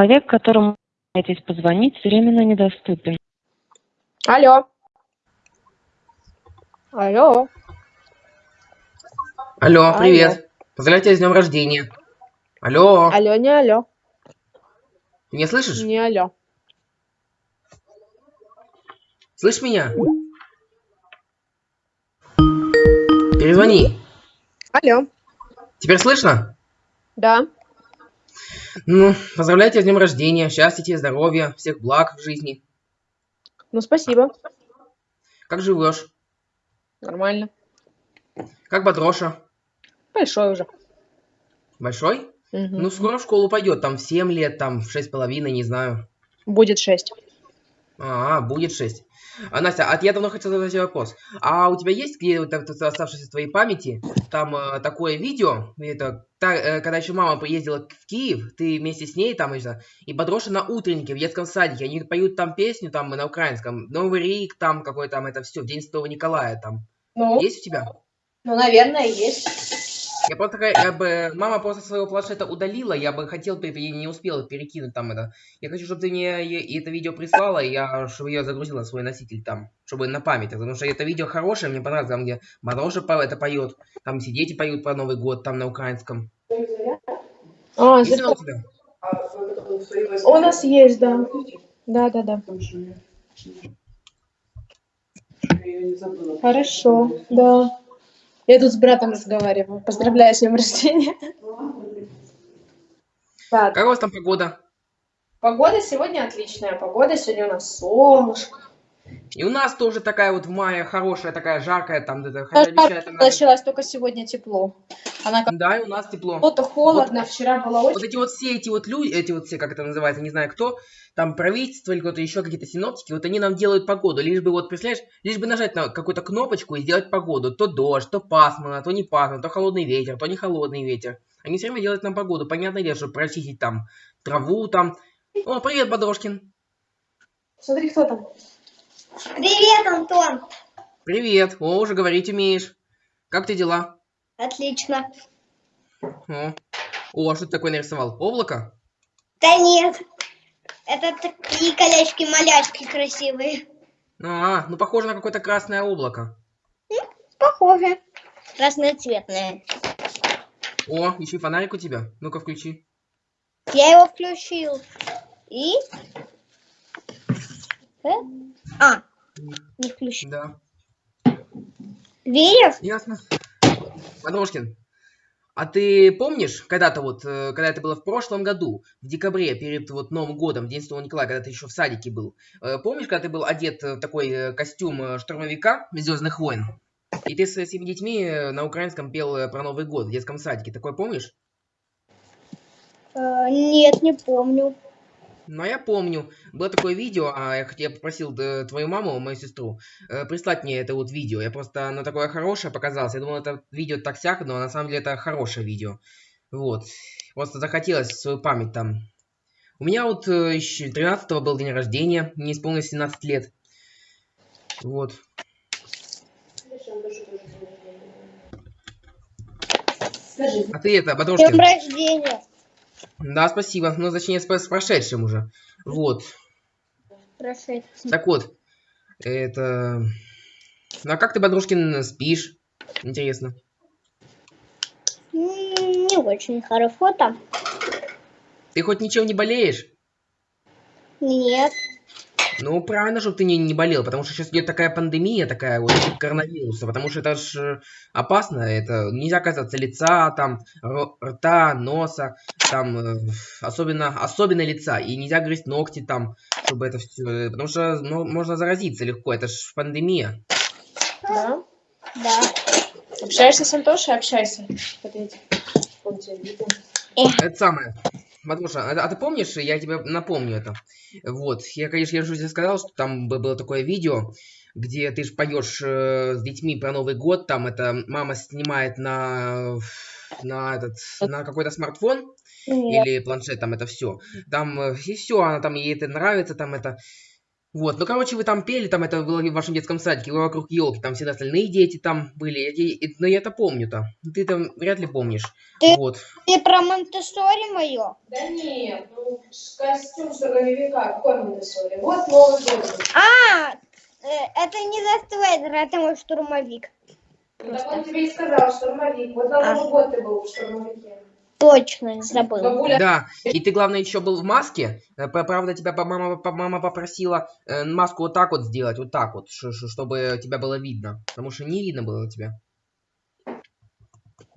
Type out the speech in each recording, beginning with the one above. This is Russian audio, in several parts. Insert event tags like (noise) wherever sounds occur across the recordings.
Человек, которому вы хотите позвонить, временно недоступен. Алло. Алло. Алло, Алло. привет. Поздравляю тебя с днем рождения. Алло, Алло, не алло. ты меня слышишь? Не алло. Слышишь меня? Перезвони. Алло. Теперь слышно? Да. Ну, поздравляю тебя с днем рождения. Счастья тебе, здоровья, всех благ в жизни. Ну, спасибо. Как живешь? Нормально. Как Бодроша? Большой уже. Большой? Мгм. Ну, скоро в школу пойдет. Там в 7 лет, там в шесть с половиной, не знаю. Будет шесть. А, будет 6. А, Настя, а я давно хотел задать тебе вопрос. А у тебя есть где вот в твоей памяти там э, такое видео, это та- э, когда еще мама приездила в Киев, ты вместе с ней там это, и Бодроша на утреннике в детском садике, они поют там песню там на украинском, Новый Рик, там какой там это все, День Святого Николая там. Ну, Есть у тебя? ну, наверное, есть. Я просто такая, я бы, мама просто своего планшета удалила, я бы хотел, я не успел перекинуть там это. Я хочу, чтобы ты мне это видео прислала, и я, чтобы я загрузила на свой носитель там, чтобы на память, потому что это видео хорошее, мне понравилось, там, где по- это поет, там все дети поют про Новый год, там на украинском. А, у тебя? У нас есть, да. Да, да, да. Хорошо, да. Я тут с братом разговариваю. Поздравляю с днем рождения. Как у вас там погода? Погода сегодня отличная. Погода сегодня у нас солнышко. И у нас тоже такая вот в мае хорошая, такая жаркая, там, это, хотя она- началось только сегодня тепло. Она как Да, и у нас тепло. то холодно, вчера было Вот очень... эти вот все эти вот люди, эти вот все, как это называется, не знаю кто, там правительство или кто-то еще, какие-то синоптики, вот они нам делают погоду, лишь бы вот, представляешь, лишь бы нажать на какую-то кнопочку и сделать погоду. То дождь, то пасмурно, то не пасмурно, то холодный ветер, то не холодный ветер. Они все время делают нам погоду, понятное дело, чтобы прочистить там траву там. О, привет, Бодрошкин. Смотри, кто там. Привет, Антон. Привет. О, уже говорить умеешь. Как ты дела? Отлично. О, О а что ты такое нарисовал? Облако? Да нет. Это такие колечки-малячки красивые. А, ну похоже на какое-то красное облако. Похоже. Разноцветные. О, еще и фонарик у тебя. Ну-ка, включи. Я его включил. И? Э? А, не включил. Да. Видишь? Ясно. Подрошкин, а ты помнишь, когда-то вот, э, когда это было в прошлом году, в декабре, перед вот Новым годом, в День Святого Николая, когда ты еще в садике был, э, помнишь, когда ты был одет в такой костюм штурмовика Звездных войн? И ты со всеми детьми на украинском пел про Новый год в детском садике. Такое помнишь? Нет, не помню. Ну, а я помню. Было такое видео, а я, я попросил твою маму, мою сестру, э, прислать мне это вот видео. Я просто, оно такое хорошее показалось. Я думал, это видео так сяк, но на самом деле это хорошее видео. Вот. Просто захотелось в свою память там. У меня вот э, еще 13 был день рождения, мне исполнилось 17 лет. Вот. А ты это, С днем рождения. Да, спасибо. Ну, точнее, с, с прошедшим уже. Вот. Прошедший. Так вот, это... Ну а как ты, Бодрушкин, спишь? Интересно. Не очень хорошо там. Ты хоть ничем не болеешь? Нет. Ну, правильно, чтобы ты не, не болел, потому что сейчас идет такая пандемия, такая вот коронавируса, потому что это ж опасно, это нельзя касаться лица, там, рта, носа, там, э, особенно, особенно лица, и нельзя грызть ногти там, чтобы это все, потому что ну, можно заразиться легко, это ж пандемия. Да? Да. Общаешься с Антошей? Общайся. Это самое. Матруша, а, а ты помнишь, я тебе напомню это. Вот, я, конечно, я же тебе сказал, что там бы- было такое видео, где ты же поешь э, с детьми про Новый год, там это мама снимает на на этот на какой-то смартфон Нет. или планшет, там это все. Там э, и все, она там ей это нравится, там это. Вот, ну, короче, вы там пели, там это было в вашем детском садике, вы вокруг елки, там все остальные дети там были, я но я это помню там. Ты там вряд ли помнишь. Ты- Вот. Ты про Монтессори мое? Да нет, ну, костюм штурмовика, какой Монтессори? Вот Новый год. А, э, это не Дарт Вейдер, это мой штурмовик. Ну, так он тебе и сказал, штурмовик. Вот на А. Новый год ты был в штурмовике. Точно, забыл. Бабуля, Да, и ты, главное, еще был в маске. Э, Правда, тебя мама, мама попросила э, маску вот так вот сделать, вот так вот, чтобы тебя было видно. Потому что не видно было тебя.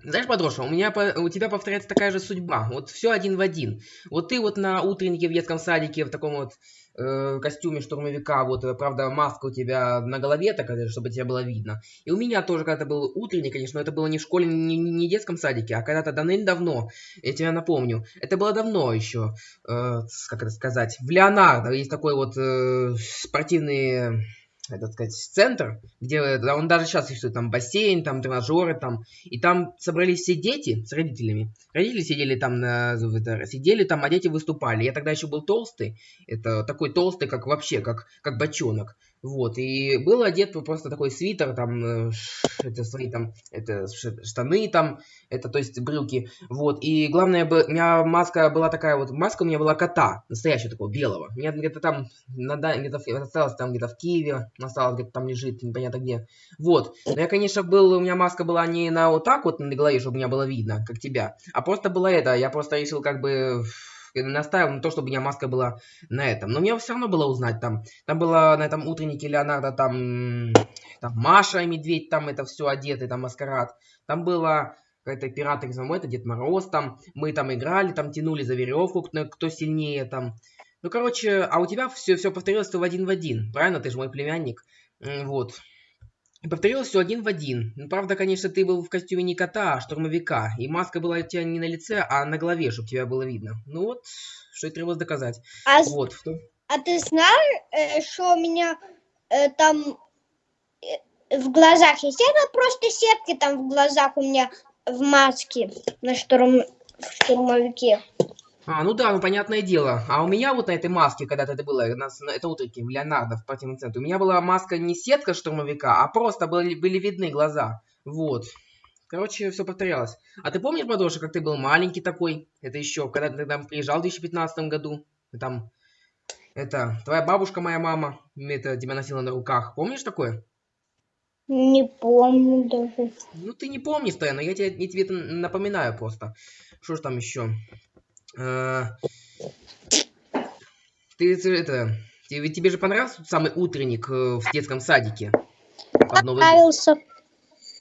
Знаешь, Подроша, у меня у тебя повторяется такая же судьба. Вот все один в один. Вот ты вот на утреннике в детском садике в таком вот э, костюме штурмовика, вот, э, правда, маска у тебя на голове такая, чтобы тебя было видно. И у меня тоже когда-то был утренник, конечно, но это было не в школе, не, не- в детском садике, а когда-то давным-давно, я тебя напомню, это было давно еще, э, как это сказать, в Леонардо есть такой вот э, спортивный, этот сказать, центр, где да, он даже сейчас существует, там бассейн, там тренажеры, там, и там собрались все дети с родителями. Родители сидели там, на, сидели там, а дети выступали. Я тогда еще был толстый, это такой толстый, как вообще, как, как бочонок. Вот, и был одет просто такой свитер, там, э, это свои там, это штаны там, это, то есть, брюки, вот, и главное, у меня маска была такая вот, маска у меня была кота, настоящего такого, белого, у меня где-то там, надо- где-то осталось там где-то в Киеве, осталось где-то там лежит, непонятно где, вот, но я, конечно, был, у меня маска была не на вот так вот на голове, чтобы меня было видно, как тебя, а просто была это, я просто решил как бы настаивал на то, чтобы у меня маска была на этом. Но мне все равно было узнать там. Там было на этом утреннике Леонардо, там, там Маша и Медведь, там это все одеты, там маскарад. Там было какая-то пираты из это Дед Мороз, там мы там играли, там тянули за веревку, кто, кто сильнее там. Ну, короче, а у тебя все, все повторилось в один в один, правильно? Ты же мой племянник. Вот. И повторилось все один в один. Ну, правда, конечно, ты был в костюме не кота, а штурмовика. И маска была у тебя не на лице, а на голове, чтобы тебя было видно. Ну вот, что и требовалось доказать. А, Вот. в том- а ты знаешь, э, что у меня э, там э, в глазах есть? Это просто сетки там в глазах у меня в маске на штурм, в штурмовике. А, ну да, ну понятное дело. А у меня вот на этой маске, когда это было, это утреннике в Леонардо в спортивном центре, у меня была маска не сетка штурмовика, а просто были, были видны глаза. Вот. Короче, все повторялось. А ты помнишь, Бадоша, как ты был маленький такой? Это еще, когда ты там приезжал в 2015 году? Там, это, твоя бабушка, моя мама, это, тебя носила на руках. Помнишь такое? Не помню даже. Ну, ты не помнишь, Тая, но я тебе, я тебе это напоминаю просто. Что ж там еще? Э, Ты это... Тебе, тебе же понравился тот самый утренник э, в детском садике? Под Новый год? Нравился.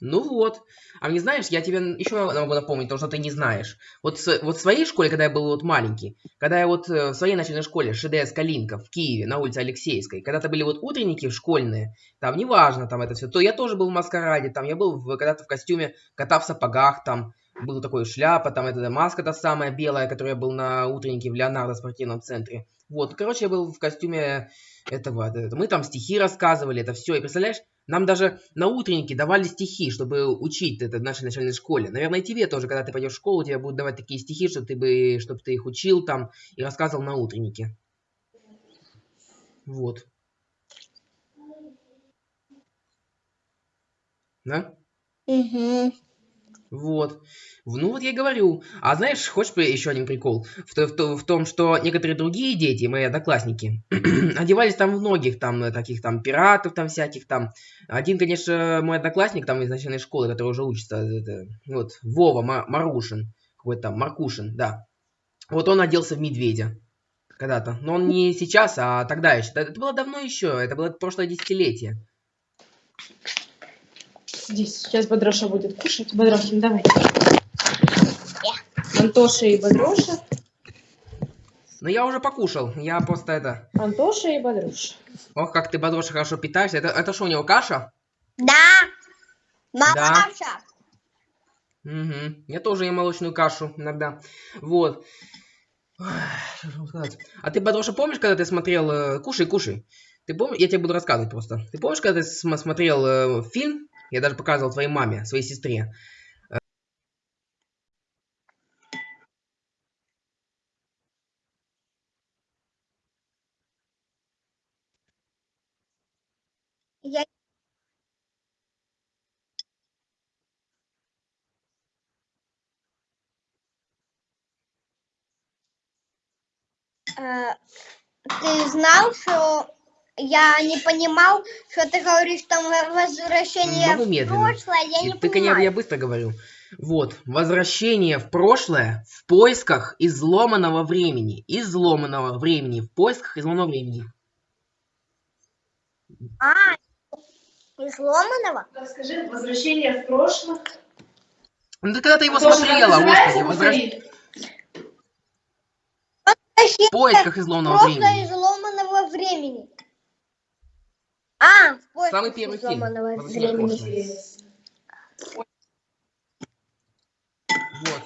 Ну вот. А мне знаешь, я тебе еще могу напомнить то, что ты не знаешь. Вот, вот в своей школе, когда я был вот маленький, когда я вот э, в своей начальной школе ШДС Калинка в Киеве, на улице Алексеевской, когда-то были вот утренники школьные, там неважно там это все, то я тоже был в маскараде, там я был когда-то в костюме кота в сапогах, там был такой шляпа, там эта маска та самая белая, которая был на утреннике в Леонардо спортивном центре. Вот, короче, я был в костюме этого, это- мы там стихи рассказывали, это все, и представляешь, нам даже на утреннике давали стихи, чтобы учить это в нашей начальной школе. Наверное, и тебе тоже, когда ты пойдешь в школу, тебе будут давать такие стихи, чтобы ты бы, чтобы ты их учил там и рассказывал на утреннике. Вот. Да? Угу. Вот. Ну вот я и говорю. А знаешь, хочешь еще один прикол? В, в в том, что некоторые другие дети, мои одноклассники, (clears throat) одевались там в многих там э, таких там пиратов там всяких там. Один, конечно, мой одноклассник там из начальной школы, который уже учится, это, вот, Вова Ма- Марушин, какой-то там, Маркушин, да. Вот он оделся в медведя когда-то. Но он не сейчас, а тогда еще. Это было давно еще, это было прошлое десятилетие. Здесь сейчас Бодроша будет кушать. Бодрошин, давай. Антоша и Бодроша. Но я уже покушал, я просто это... Антоша и Бодроша. Ох, как ты, Бадроша, хорошо питаешься. Это, это что, у него каша? Да. Мамаша. Угу. Я тоже ем молочную кашу иногда. Вот. Ой, Что же вам сказать? А ты, Бадроша, помнишь, когда ты смотрел... э, Кушай, кушай. Ты помнишь? Я тебе буду рассказывать просто. Ты помнишь, когда ты см- смотрел э, фильм? Я даже показывал твоей маме, своей сестре. Я... Ты знал, что я не понимал, что ты говоришь там возвращение Могу в медленно. прошлое, я не ты, конечно, понимаю. я быстро говорю. Вот, возвращение в прошлое в поисках изломанного времени. Изломанного времени. В поисках изломанного времени. А, изломанного? Расскажи, возвращение в прошлое. Ну ты когда ты его Тоже смотрела, господи, повтори. в поисках изломанного Прошлое времени. изломанного времени. А, в поисках Самый первый фильм. в времени. Вот.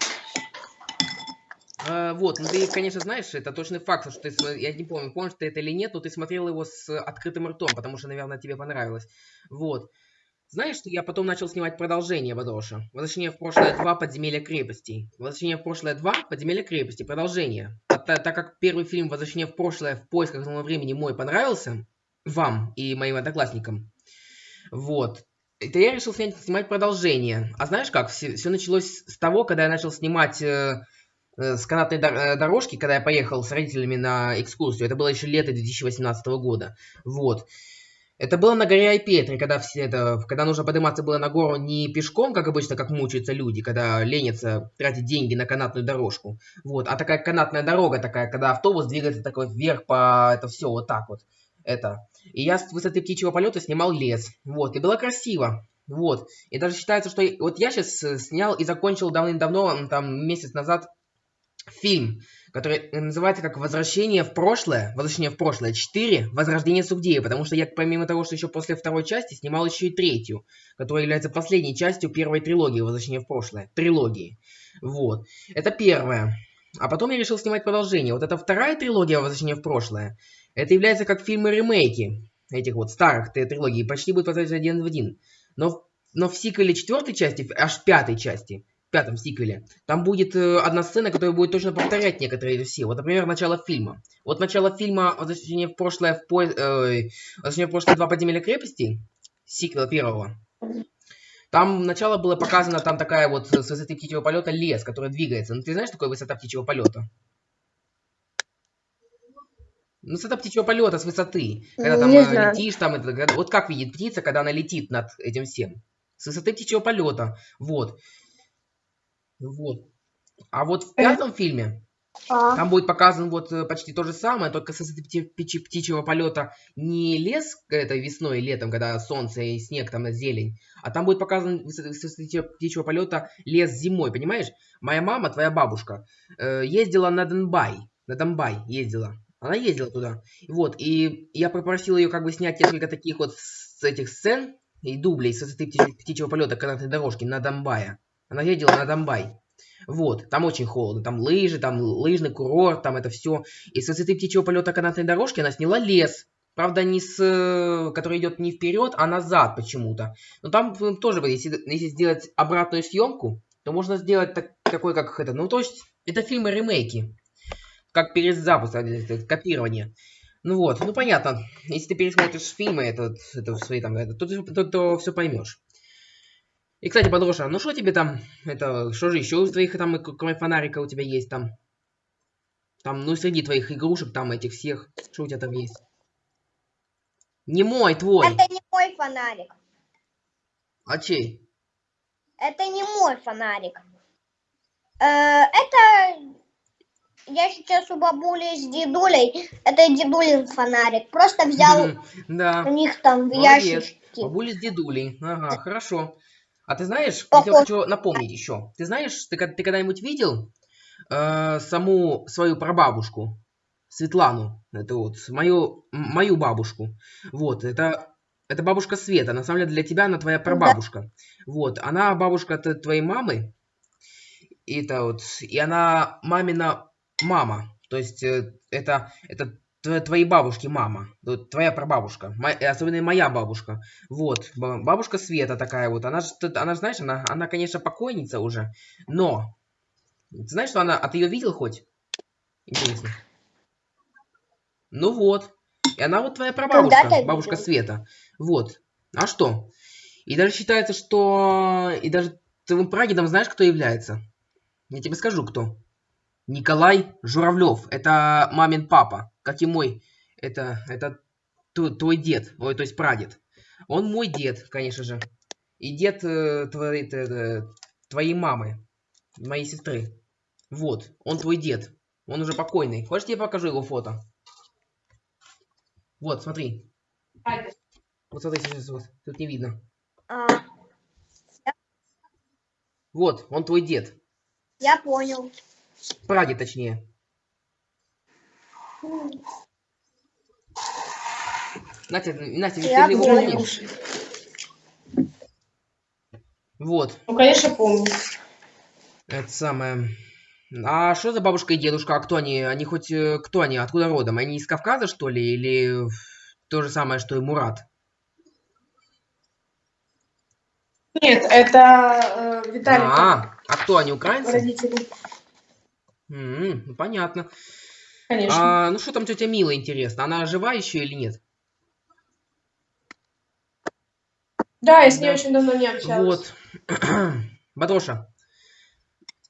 А, вот, ну ты, конечно, знаешь, это точный факт, что ты, я не помню, помнишь ты это или нет, но ты смотрел его с открытым ртом, потому что, наверное, тебе понравилось. Вот. Знаешь, что я потом начал снимать продолжение Бадроша? Возвращение в прошлое 2 подземелья крепости. Возвращение в прошлое 2 подземелья крепости. Продолжение. А та- так как первый фильм Возвращение в прошлое в поисках нового времени мой понравился, вам и моим одноклассникам, вот, это я решил снять, снимать продолжение. А знаешь как? Все, началось с того, когда я начал снимать э, э, с канатной дор- э, дорожки, когда я поехал с родителями на экскурсию. Это было еще лето 2018 года. Вот. Это было на горе Айпетри, когда все это, когда нужно подниматься было на гору не пешком, как обычно, как мучаются люди, когда ленятся тратить деньги на канатную дорожку. Вот, а такая канатная дорога такая, когда автобус двигается такой вверх по это все вот так вот. Это. И я с высоты птичьего полета снимал лес. Вот, и было красиво. Вот. И даже считается, что вот я сейчас снял и закончил давным-давно, там месяц назад, фильм, который называется как «Возвращение в прошлое», «Возвращение в прошлое 4. Возрождение Сугдея», потому что я, помимо того, что еще после второй части, снимал еще и третью, которая является последней частью первой трилогии «Возвращение в прошлое», трилогии. Вот. Это первое. А потом я решил снимать продолжение. Вот эта вторая трилогия «Возвращение в прошлое», это является как фильмы-ремейки этих вот старых трилогий, почти будет повторяться один в один. Но, но в сиквеле четвертой части, аж пятой части, пятом сиквеле, там будет э, одна сцена, которая будет точно повторять некоторые все. Вот, например, начало фильма. Вот начало фильма «Возвращение в прошлое» в по... э, «Возвращение в прошлое. Два подземелья крепости», сиквела первого. Там начало было показано, там такая вот с высоты птичьего полета лес, который двигается. Ну ты знаешь, такое высота птичьего полета? Ну, высота птичьего полета с высоты. Когда там Не э, знаю. летишь, там, это, вот как видит птица, когда она летит над этим всем. С высоты птичьего полета. Вот. Вот. А вот в пятом фильме А, там будет показан вот э, почти то же самое, только с высоты пти- птичь- птичьего полета не лес это весной и летом, когда солнце и снег, там зелень, а там будет показан с высоты с птичьего полета лес зимой, понимаешь? Моя мама, твоя бабушка, э, ездила на Донбай, на Донбай ездила. Она ездила туда. Вот, и я попросил ее как бы снять несколько таких вот с этих сцен и дублей с высоты птичьего, птичьего полета канатной дорожки на Донбая. Она ездила на Донбай. Вот, там очень холодно, там лыжи, там лыжный курорт, там это все. И с высоты птичьего полета канатной дорожки она сняла лес. Правда, не с, который идет не вперед, а назад почему-то. Но там тоже, если, если сделать обратную съемку, то можно сделать так, такой, как это. Ну, то есть, это фильмы ремейки. Как перезапуск, а, это копирование. Ну вот, ну понятно. Если ты пересмотришь фильмы, это, это свои там, это, то, то, то все поймешь. И, кстати, Подроша, ну что тебе там, это, что же еще из твоих там, кроме фонарика у тебя есть там? Там, ну, среди твоих игрушек, там, этих всех, что у тебя там есть? Не мой, твой. это не мой фонарик. А чей? Это не мой фонарик. Э, это я сейчас у бабули с дедулей. Это дедулин фонарик. Просто взял Да. у них там в ящичке. Бабуля с дедулей. Ага, хорошо. А ты знаешь, я Похож. хочу напомнить еще. Ты знаешь, ты, ты когда-нибудь видел э, саму свою прабабушку? Светлану. Это вот мою, мою бабушку. Вот, это, это бабушка Света. На самом деле для тебя она твоя прабабушка. Вот, она бабушка твоей мамы. И это вот, и она мамина мама. То есть э, это, это тв- твоей бабушки мама. Твоя прабабушка. Мо- э, особенно моя бабушка. Вот, ба- бабушка Света такая вот. Она же, она, ж, знаешь, она, она, конечно, покойница уже, но... Ты знаешь, что она... А ты ее видел хоть? Интересно. Ну вот. И она вот твоя прабабушка, бабушка. Света. Вот. А что? И даже считается, что... И даже твоим прадедом знаешь, кто является? Я тебе скажу, кто. Николай Журавлев. Это мамин папа, как и мой. Это, это твой дед, ой, то есть прадед. Он мой дед, конечно же. И дед э, твоей, э, твоей мамы, моей сестры. Вот, он твой дед. Он уже покойный. Хочешь, я покажу его фото? Вот, смотри. Вот смотри, сейчас вот. Тут не видно. А, Вот, он твой дед. я понял. Прадед, точнее. Настя, Настя, Я ты его помнишь? Вот, Ну, конечно, помню. это самое. А что за бабушка и дедушка? А кто они? Они хоть э, кто они? Откуда родом? Они из Кавказа, что ли? Или то же самое, что и Мурат? Нет, это э, Виталик. А, а кто они, украинцы? Родители. М, ну, понятно. Конечно. А, ну что там тетя Мила, интересно? Она жива еще или нет? да, я с ней да. очень давно не общалась. Вот. (clears throat) Бадроша,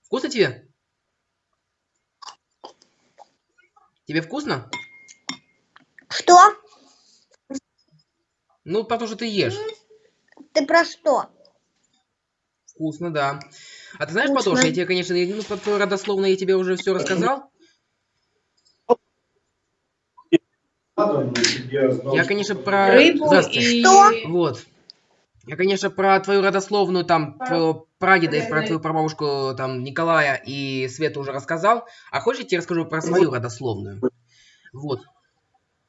вкусно тебе? Тебе вкусно? Что? Ну, потому что ты ешь. Ты про что? Вкусно, да. А ты знаешь. Бадроша, я тебе, конечно, ну, родословно я тебе уже все рассказал. Я, конечно, про... Рыбу Здравствуйте. и... Что? Вот. Я, конечно, про твою родословную, там, твоего прадеда и про твою прабабушку, там, Николая и Свету уже рассказал. А хочешь, я тебе расскажу про свою родословную? Вот.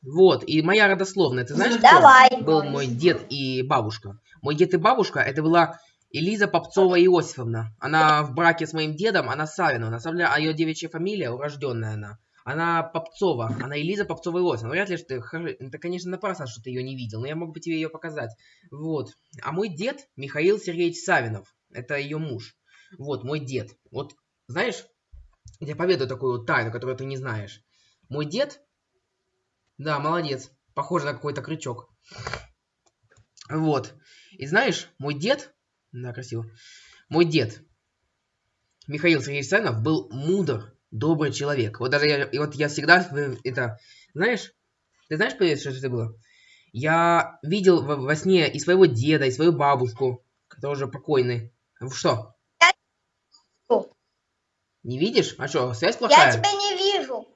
Вот, и моя родословная, ты знаешь, кто Давай. был мой дед и бабушка? Мой дед и бабушка, это была Элиза Попцова Иосифовна. Она в браке с моим дедом, она Савина. На самом деле, а ее девичья фамилия, урожденная она. Она Попцова, она Элиза Попцова Иосифовна. Вряд ли, что ты, это, конечно, напрасно, что ты ее не видел, но я мог бы тебе ее показать. Вот. А мой дед Михаил Сергеевич Савинов. Это ее муж. Вот, мой дед. Вот, знаешь, я поведаю такую тайну, которую ты не знаешь. Мой дед, да, молодец, похоже на какой-то крючок. Вот. И знаешь, мой дед, да, красиво, мой дед, Михаил Сергеевич Савинов, был мудр, добрый человек. Вот даже я, и вот я всегда, э, это, знаешь, ты знаешь, что это было? Я видел во, во сне и своего деда, и свою бабушку, которые уже покойны. В Что? Не видишь? А что, связь Я плохая? тебя не вижу.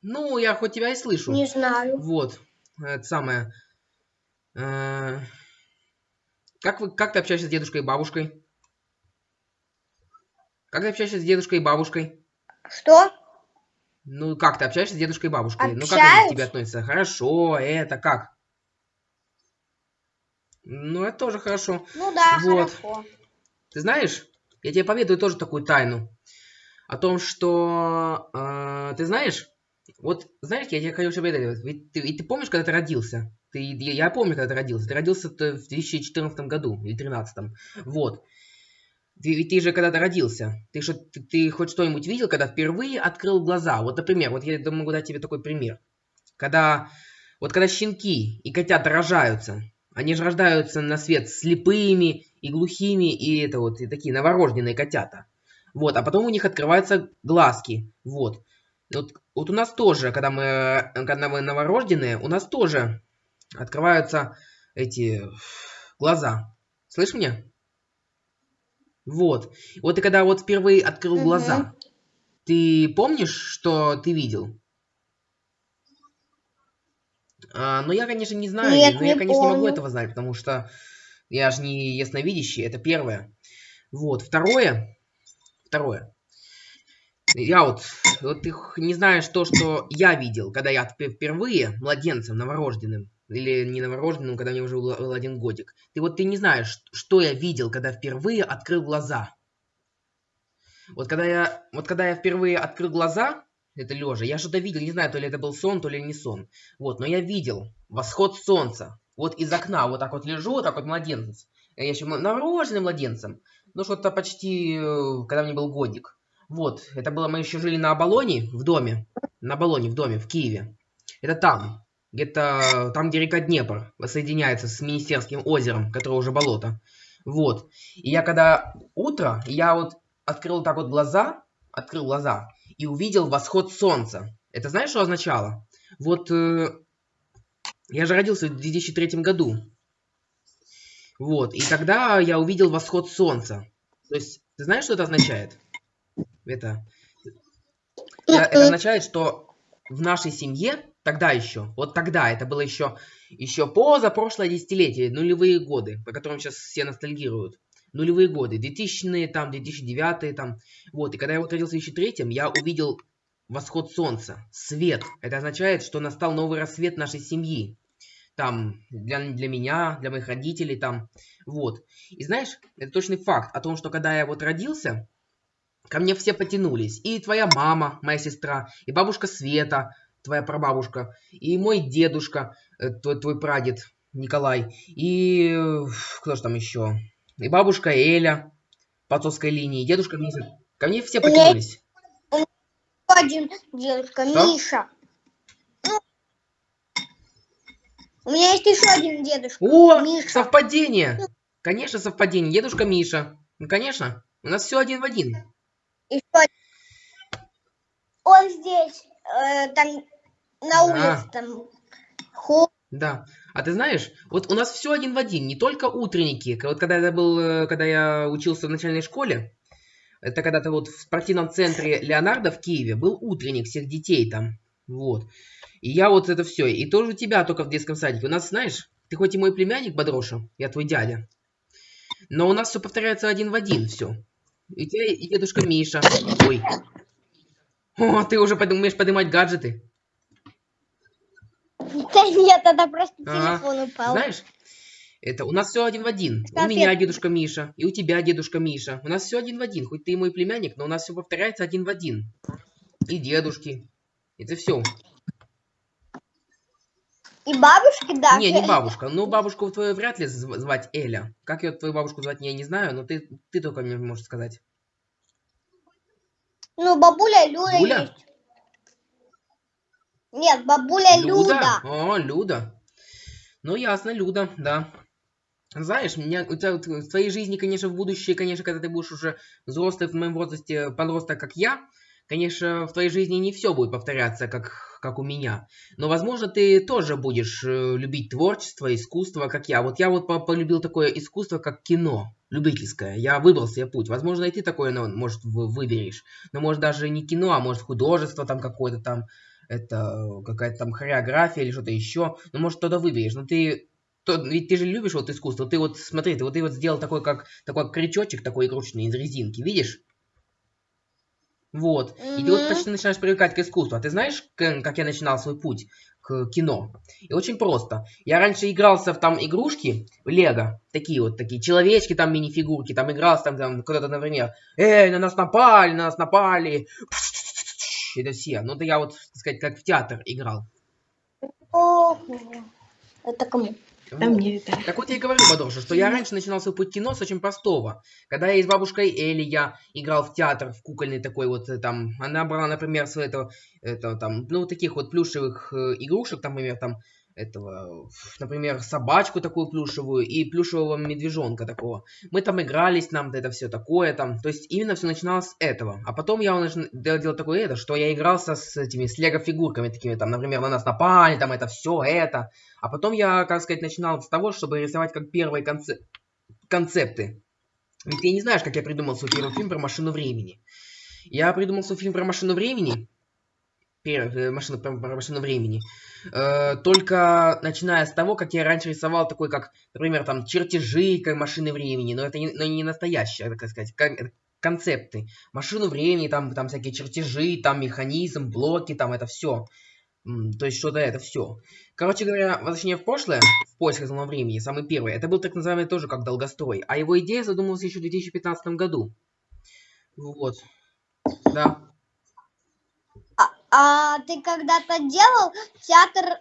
Ну, я хоть тебя и слышу. Не знаю. Вот, это самое. Э, Как, вы, как ты общаешься с дедушкой и бабушкой? Как ты общаешься с дедушкой и бабушкой? Что? Ну, как ты общаешься с дедушкой и бабушкой? Ну, как они к Общаюсь. тебе относятся? Хорошо, это как? Ну, это тоже хорошо. Ну да, Вот. хорошо. Ты знаешь, я тебе поведаю тоже такую тайну. О том, что... э, ты знаешь, вот, знаешь, я тебе хочу поведать. Ведь ты, и ты помнишь, когда ты родился? Ты, я, помню, когда ты родился. Ты родился в 2014 году или 2013. Вот. Ты, ты же когда-то родился. Ты, что, ты, ты хоть что-нибудь видел, когда впервые открыл глаза? Вот, например, вот я могу дать тебе такой пример. Когда, вот когда щенки и котята рожаются, они же рождаются на свет слепыми и глухими, и это вот, и такие новорожденные котята. Вот, а потом у них открываются глазки. Вот. Вот, вот у нас тоже, когда мы, э, когда мы новорожденные, у нас тоже открываются эти глаза. Слышь меня? Вот. Вот и когда вот впервые открыл Мгм. глаза, ты помнишь, что ты видел? А, ну, я, конечно, не знаю, Нет, но я, не конечно, не могу помню. этого знать, потому что я же не ясновидящий, это первое. Вот, второе, второе. Я вот, вот ты не знаешь то, что я видел, когда я впе- впервые младенцем, новорожденным, или не новорожденным, когда мне уже был, был один годик. Ты вот ты не знаешь, что я видел, когда впервые открыл глаза. Вот когда я, вот когда я впервые открыл глаза, это лежа, я что-то видел, не знаю, то ли это был сон, то ли не сон. Вот, но я видел восход солнца. Вот из окна, вот так вот лежу, вот так вот младенец. Я еще новорожденным младенцем. Ну, что-то почти, э, когда мне был годик. Вот, это было, мы еще жили на Абалоне, в доме. На Абалоне, в доме, в Киеве. Это там. Где-то там, где река Днепр соединяется с Министерским озером, которое уже болото. Вот. И я когда утро, я вот открыл так вот глаза, открыл глаза и увидел восход солнца. Это знаешь, что означало? Вот э, я же родился в 2003 году. Вот, и тогда я увидел восход солнца. То есть, ты знаешь, что это означает? Это, это, это означает, что в нашей семье тогда еще, вот тогда, это было еще, еще позапрошлое десятилетие, нулевые годы, по которым сейчас все ностальгируют. Нулевые годы, 2000-е, там, 2009-е, там. Вот, и когда я вот родился в 2003 я увидел восход солнца, свет. Это означает, что настал новый рассвет нашей семьи там, для, для меня, для моих родителей, там, вот. И знаешь, это точный факт о том, что когда я вот родился, ко мне все потянулись. И твоя мама, моя сестра, и бабушка Света, твоя прабабушка, и мой дедушка, э, твой, твой прадед Николай, и кто же там еще? И бабушка Эля по отцовской линии, дедушка Миша. Ко мне все потянулись. Один дедушка, Что? Миша. Ну, У меня есть еще один дедушка. О, Миша. совпадение! Конечно, совпадение. Дедушка Миша. Ну, конечно. У нас все один в один. Еще один. Он здесь, э, там, на улице, там, хо- Да. А ты знаешь, вот у нас все один в один, не только утренники. Вот когда я был, э, когда я учился в начальной школе, это когда-то вот в спортивном центре Леонардо в Киеве был утренник всех детей там. Вот. И я вот это все. И тоже у тебя только в детском садике. У нас, знаешь, ты хоть и мой племянник Бодроша, я твой дядя, но у нас все повторяется один в один все. И тебя, и дедушка Миша. Ой. О, ты уже умеешь поднимать гаджеты. Да нет, это просто телефон упал. Знаешь, это у нас все один в один. У меня дедушка Миша, и у тебя дедушка Миша. У нас все один в один. Хоть ты и мой племянник, но у нас все повторяется один в один. И дедушки. Это все. И бабушки, да. Не, не бабушка. Ну, бабушку твою вряд ли зв- звать Эля. Как ее твою бабушку звать, я не знаю, но ты, ты только мне можешь сказать. Ну, бабуля Люля? есть. Нет, бабуля Люда. О, Люда. Ну, ясно, Люда, да. Знаешь, меня, у тебя в твоей жизни, конечно, в будущее, конечно, когда ты будешь уже взрослый в моем возрасте, подросток, как я, конечно, в твоей жизни не все будет повторяться, как, как у меня. Но, возможно, ты тоже будешь э, любить творчество, искусство, как я. Вот я вот по- полюбил такое искусство, как кино, любительское. Я выбрал себе путь. Возможно, и ты такое, ну, может, вы- выберешь. Но, может, даже не кино, а может, художество там какое-то там, это какая-то там хореография или что-то еще. Ну, может, что-то выберешь. Но ты то, ведь ты же любишь вот искусство. Ты вот смотри, ты вот ты вот сделал такой как такой крючочек такой игрушечный из резинки, видишь? Вот. И ты вот почти начинаешь привыкать к искусству. А ты знаешь, как я начинал свой путь к кино? И очень просто. Я раньше игрался в там игрушки, в Лего, такие вот такие человечки, там минифигурки, там игрался там, там кто-то, например, эй, на нас напали, на нас напали. Это все. Ну, это я вот, так сказать, как в театр играл. Это кому? Вот. мне это. Так вот я и говорю, Бадоша, что я раньше начинал свой путь кино с очень простого. Когда я с бабушкой Элли, я играл в театр, в кукольный такой вот, э, там, она брала, например, свой это, это там, ну, таких вот плюшевых э, игрушек, там, например, там, этого, например, собачку такую плюшевую и плюшевого медвежонка такого. Мы там игрались, нам это все такое там. То есть именно все начиналось с этого. А потом я начал делать такое это, что я игрался с этими, с лего-фигурками такими, там, например, на нас напали, там, это все это. А потом я, как сказать, начинал с того, чтобы рисовать как первые конце- концепты. Ведь ты не знаешь, как я придумал свой первый фильм про машину времени. Я придумал свой фильм про машину времени, первый, э, машину, про, машину времени, э, только начиная с того, как я раньше рисовал такой, как, например, там, чертежи как машины времени, но это не, но не настоящие, это, как сказать, кон- концепты. Машину времени, там, там всякие чертежи, там механизм, блоки, там это все. То есть что-то это все. Короче говоря, возвращение в прошлое, в поисках зоны времени, самый первый, это был так называемый тоже как долгострой. А его идея задумалась еще в 2015 году. Вот. Да. А, ты когда-то делал театр,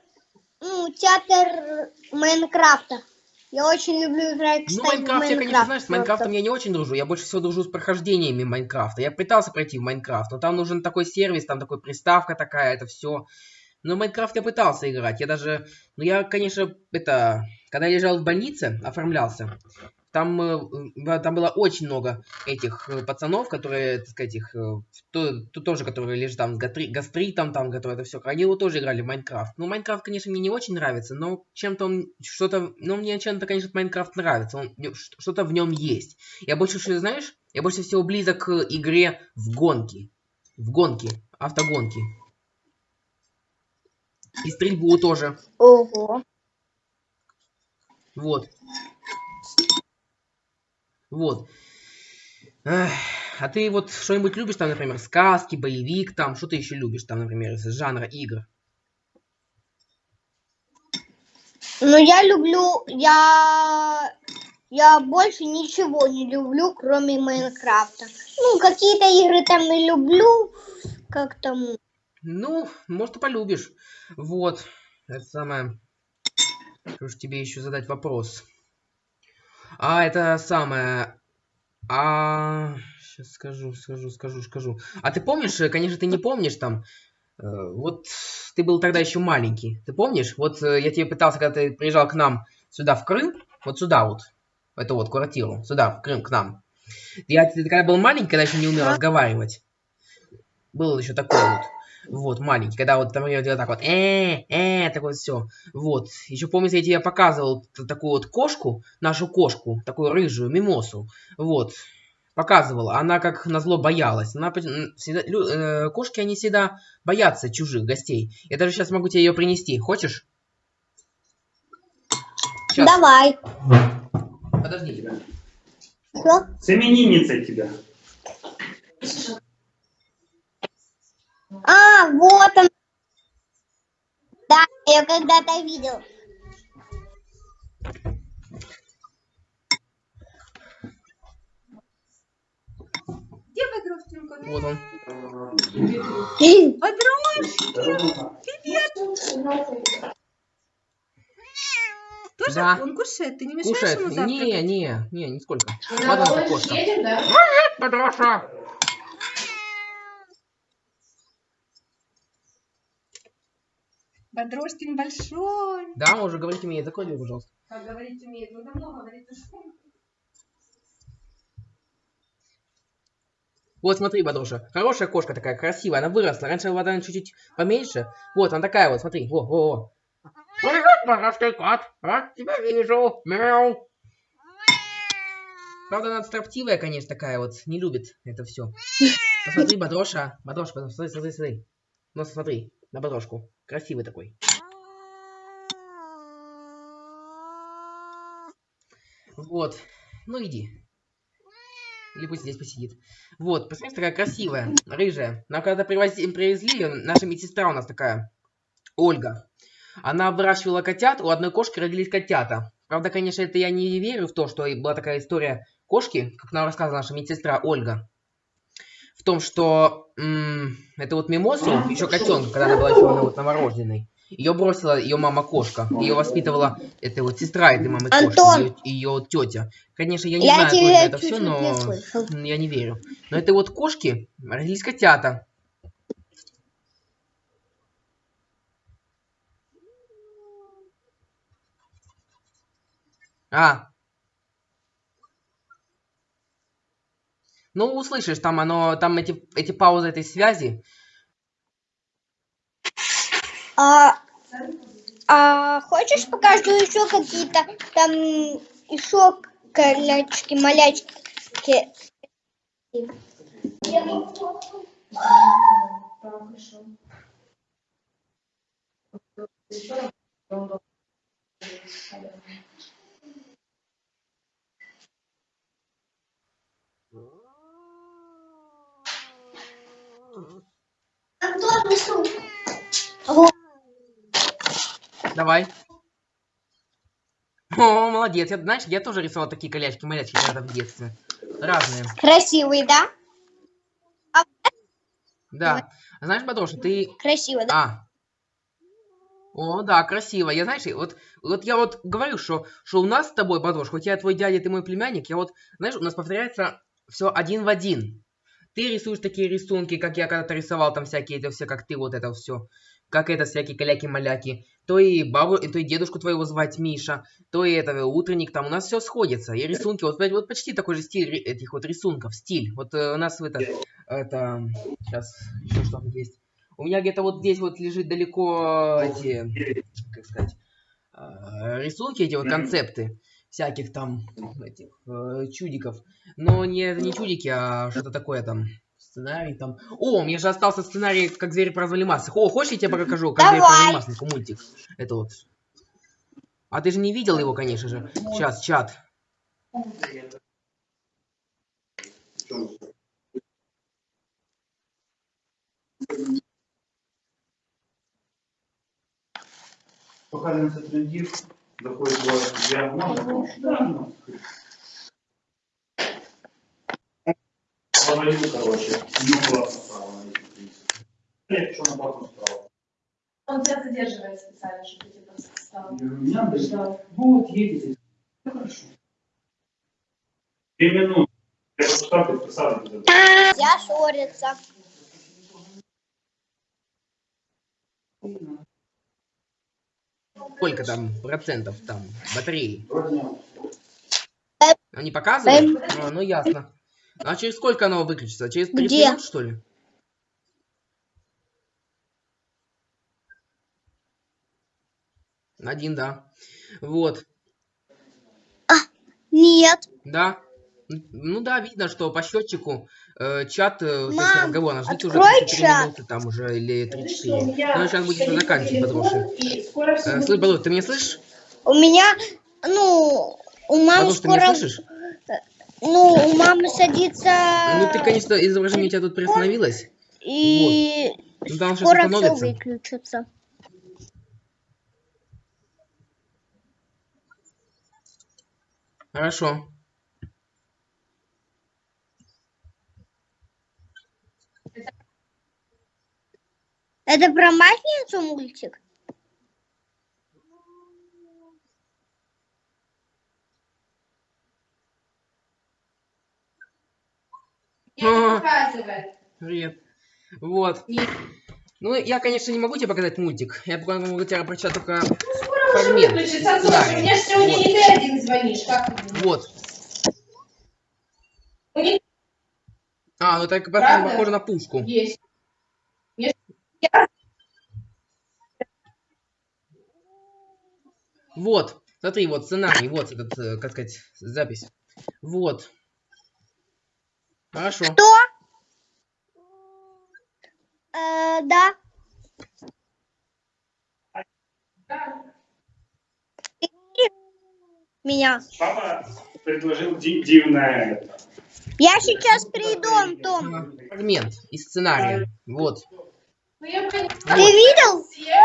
ну, театр Майнкрафта? Я очень люблю играть, Ну, кстати, в Майнкрафт, я, конечно, Майнкрафт. знаешь, с Майнкрафтом я не очень дружу. Я больше всего дружу с прохождениями Майнкрафта. Я пытался пройти в Майнкрафт, но там нужен такой сервис, там такой приставка такая, это все. Но в Майнкрафт я пытался играть. Я даже... Ну, я, конечно, это... Когда я лежал в больнице, оформлялся, там, э, там было очень много этих э, пацанов, которые, так сказать, их, э, то, то- тоже, которые лежат там с гастри- гастритом, там, которые это все, они вот тоже играли в Майнкрафт. Ну, Майнкрафт, конечно, мне не очень нравится, но чем-то он, что-то, ну, мне чем-то, конечно, Майнкрафт нравится, он, что-то в нем есть. Я больше, что знаешь, я больше всего близок к игре в гонки. В гонки, автогонки. И стрельбу тоже. Ого. Вот. Вот. Эх, а ты вот что-нибудь любишь там, например, сказки, боевик, там, что ты еще любишь там, например, из жанра игр? Ну, я люблю, я, я больше ничего не люблю, кроме Майнкрафта. Ну, какие-то игры там и люблю, как там, Ну, может, и полюбишь. Вот. Это самое. Что ж тебе еще задать вопрос? А, это самое. А, сейчас скажу, скажу, скажу, скажу. А ты помнишь, э, конечно, ты не помнишь там, э, вот ты был тогда еще маленький. Ты помнишь? Вот э, я тебе пытался, когда ты приезжал к нам сюда, в Крым, вот сюда вот, в эту вот квартиру, сюда, в Крым, к нам. Я ты когда был маленький, когда еще не умел разговаривать, был еще такой вот. Вот, маленький, когда вот там я делал так вот, э, э, такое все. Вот. Еще помнится, я тебе показывал такую вот кошку, нашу кошку, такую рыжую, мимосу. Вот. Показывал. Она как назло боялась. Она всегда, лю- э, кошки, они всегда боятся чужих гостей. Я даже сейчас могу тебе ее принести. Хочешь? Сейчас. давай. Подожди. Что? С именинницей тебя. Я когда-то видел. Где Бодрушкинка? Вот он. Тоже Да. он кушает, ты не мешаешь Кушает. ему завтракать? Не, не, не, нисколько. На лодочке кошка. едем, да? Подроша. Бодрушкин большой. Да, он уже говорить умеет. Закрой дверь, пожалуйста. Как говорить умеет, ну давно говорит уже. Вот смотри, Бадруша. Хорошая кошка такая, красивая. Она выросла. Раньше была она чуть-чуть поменьше. Вот, она такая вот, смотри. Во, во, во. Привет, богатый кот. Рад тебя вижу. Мяу. Правда, она строптивая, конечно, такая вот. Не любит это все. Посмотри, Бадроша. Бадроша, посмотри, смотри, смотри. Ну, смотри, на Бадрошку. Красивый такой. Вот. Ну, иди. Или пусть здесь посидит. Вот, посмотрите, такая красивая, рыжая. Нам когда привози- привезли, её, наша медсестра у нас такая, Ольга. Она выращивала котят, у одной кошки родились котята. Правда, конечно, это я не верю в то, что была такая история кошки, как нам рассказывала наша медсестра Ольга. В том, что м, это вот мимозу, еще котенка, когда она была еще вот, новорожденной, ее бросила ее мама-кошка. Ее воспитывала эта вот сестра этой мамы кошки, ее, ее тетя. Конечно, я не Я знаю, точно это все, но не я не верю. Но это вот кошки, родились котята. А. Ну, услышишь, там оно, там эти, эти паузы этой связи. А, а хочешь покажу еще какие-то там еще колячки, малячки? Давай. О, молодец. Я, знаешь, я тоже рисовал такие колячки-малячки когда в детстве. Разные. Красивый, да? Да. А Знаешь, Бадроша, ты... Красиво, да? А. О, да, красиво. Я, знаешь, вот, вот я вот говорю, что, что у нас с тобой, Бадрош, хоть я твой дядя, ты мой племянник, я вот, знаешь, у нас повторяется все один в один. Ты рисуешь такие рисунки, как я когда-то рисовал, там всякие, это все, как ты, вот это все. как это, всякие каляки-маляки, то и бабу, то и дедушку твоего звать Миша, то и этого утренник, там у нас все сходится. И рисунки, вот, вот почти такой же стиль этих вот рисунков, стиль. Вот э, у нас это, это, сейчас еще что-то есть. У меня где-то вот здесь вот лежит далеко эти, как сказать, э, рисунки, эти вот концепты всяких там этих э, чудиков. Но не, не чудики, а что-то такое там. Сценарий там. О, у меня же остался сценарий, как звери прозвали масок. О, хочешь, я тебе покажу, как звери Давай. прозвали масок, мультик. Это вот. А ты же не видел его, конечно же. Сейчас, чат. Пока затрендів, доходить до діагнози. Да, ну. Говорю, короче, ну классно стало на эти принципы. Нет, что на потом стало. Он тебя задерживает специально, чтобы ты просто встал. Я говорю, меня даже, вот, едете. Ну, Хорошо. Две минуты. Я просто так подписал. Я ссорится. Сколько там процентов там батареи? Вроде Они показывают? А, ну ясно. А через сколько оно выключится? Через 30 Где? минут, что ли? Один, да. Вот. Нет. Да. Ну да, видно, что по счетчику э, чат, э, то есть Мам, разговор наш ждите уже открой 33 чат. минуты там уже или Видишь, у 34. меня Ну, сейчас будет уже заканчивать, потому скоро все Э, слышь, Балу, ты меня слышишь? У меня, ну, у мамы Балу, ты меня скоро, слышишь? ну, у мамы садится, Ну ты, конечно, изображение у тебя тут приостановилось. и Ну там сейчас скоро все выключится. Хорошо. Это про маслицу мультик? не показывает. Привет. Вот. Ну, я, конечно, не могу тебе показать мультик. Я могу тебе прочитать только фрагмент. Выключится, слушай, сценария. мне же сегодня Вот. не ты один звонишь, как ты думаешь? Вот. У А, ну так Правда? похоже на пушку. есть. Вот. Смотри, вот сценарий, вот этот, э, как сказать, запись. Вот. Хорошо. Кто? Э, да. Меня. Папа предложил ди- дивное. Я сейчас приду, Антон. Фрагмент из сценария. Вот. Ну, я поняла. Ты видел? Я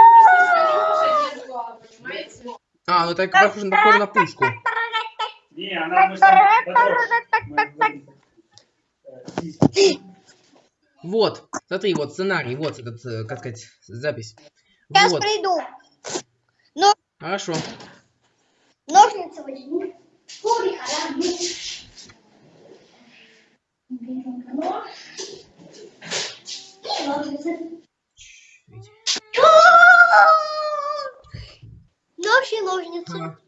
просто понимаете? А, ну так похоже, похоже на пушку. Не, она мы Вот. Смотри, вот сценарий, вот этот, э, как сказать, запись. Сейчас Вот. приду. Хорошо. Ножницы возьму. Нож Ага.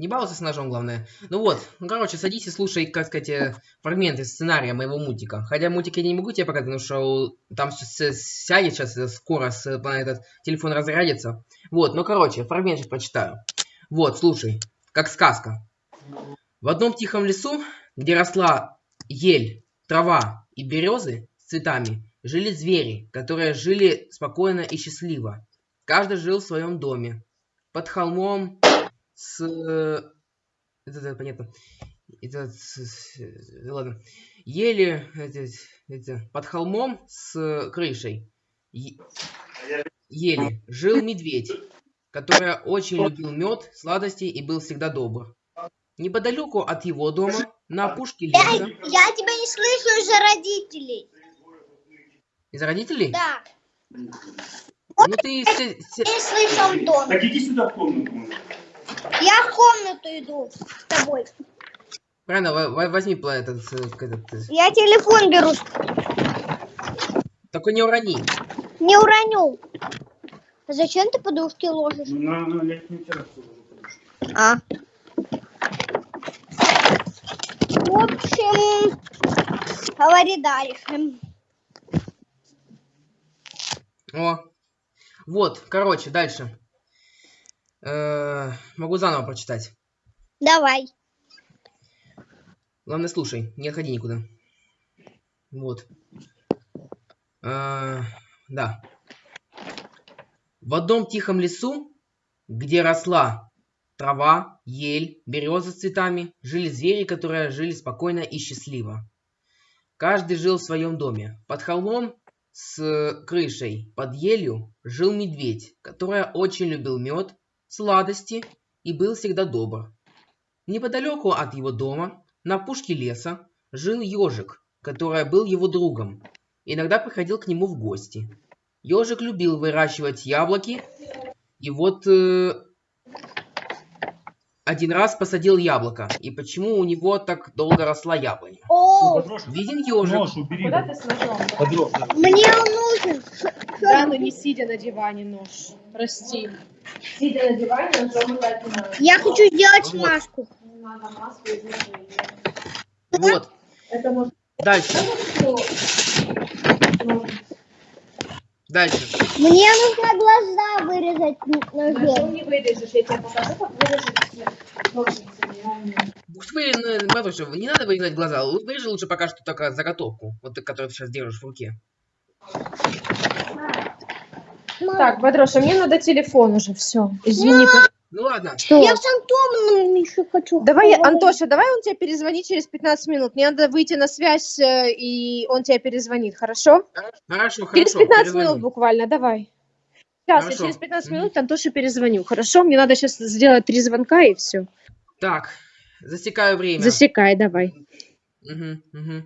Не балуйся с ножом, главное. Ну вот, ну короче, садись и слушай, как сказать, э, фрагменты сценария моего мультика. Хотя мультик я не могу тебе показать, потому что там все сядет сейчас э, скоро, с, э, этот телефон разрядится. Вот, ну короче, фрагмент сейчас прочитаю. Вот, слушай, как сказка. В одном тихом лесу, где росла ель, трава и березы с цветами, жили звери, которые жили спокойно и счастливо. Каждый жил в своем доме. Под холмом с... Это, это понятно. Это... ладно. Ели... Это, это, под холмом с крышей. Е- Ели. Жил медведь, который очень любил мед, сладости и был всегда добр. Неподалеку от его дома, на опушке леса... я тебя не слышу из-за родителей. Из родителей? Да. Ну ты... не слышу Антон. Так иди сюда в комнату. Я в комнату иду с тобой. Во- возьми этот, э, этот, э, Я телефон беру. Только не урони. Не уроню. Зачем ты подушки ложишь? На, на летнюю террасу. А. В общем, говори дальше. О. Вот, короче, дальше. Э, могу заново прочитать. Давай. Главное, слушай, не отходи никуда. Вот. Э, да. В одном тихом лесу, где росла трава, ель, береза с цветами, жили звери, которые жили спокойно и счастливо. Каждый жил в своем доме. Под холмом с крышей под елью жил медведь, который очень любил мед, сладости и был всегда добр. Неподалеку от его дома, на опушке леса, жил ежик, который был его другом. Иногда приходил к нему в гости. Ежик любил выращивать яблоки, и вот э, один раз посадил яблоко. И почему у него так долго росла яблоня? О, Виден ежик. Нож убери. Куда ты с ножом? Под да. мне он нужен. Да, но не сидя на диване нож. Прости. Сидя на диване, ножом брать не надо. Я хочу сделать Вот. маску. Вот. Это может Дальше. Дальше. Мне нужно глаза вырезать Ножом не вырежешь, я тебе покажу, как я умею. Вы, не надо вырезать глаза. Вырежи лучше пока что только заготовку. Вот которую ты сейчас держишь в руке. Так, Бадроша, мне надо телефон уже, все. Извини. пожалуйста. Ну ладно. Что? Я с Антоном еще хочу. Давай, поговорить. Антоша, давай он тебе перезвонит через 15 минут. Мне надо выйти на связь, э, и он тебе перезвонит, хорошо? Хорошо, через хорошо. 15 перезвони. минут буквально, давай. Сейчас, Хорошо. я через 15 Мгм. минут Антоше перезвоню, хорошо? Мне надо сейчас сделать три звонка, и все. Так, засекаю время. Засекай, давай. Мгм, мгм.